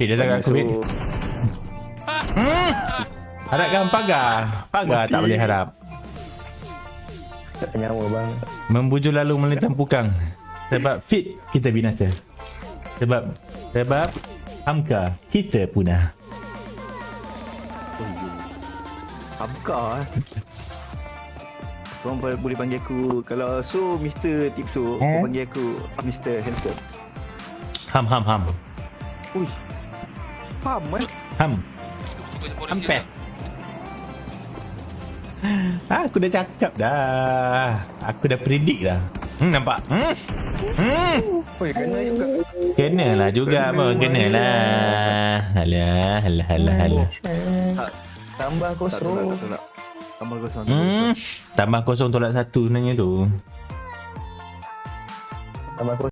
Eh, dia dah aku. So, Hmm. Harapkan pagar. Pagar tak Mati. boleh harap. tak nyawa bang. Membujur lalu melintang pukang. Sebab Fit, kita binasa. Sebab, sebab Hamka, kita punah. Hamka eh. Korang boleh, panggil aku Kalau so Mr. Tipso Eh? Kau panggil aku Mr. Handsome Ham, ham, ham. Ui Ham eh Ham. Ah, aku dah cakap dah. Aku dah predict dah. Hmm, nampak? Hmm? Hmm? Oi kena juga Kenalah juga pun. Kenalah. Alah, alah, alah, alah. Tak Tambah kosong. Tambah kosong tambah Hmm? kosong. Tambah kosong tolak satu sebenarnya tu. Tambah kosong.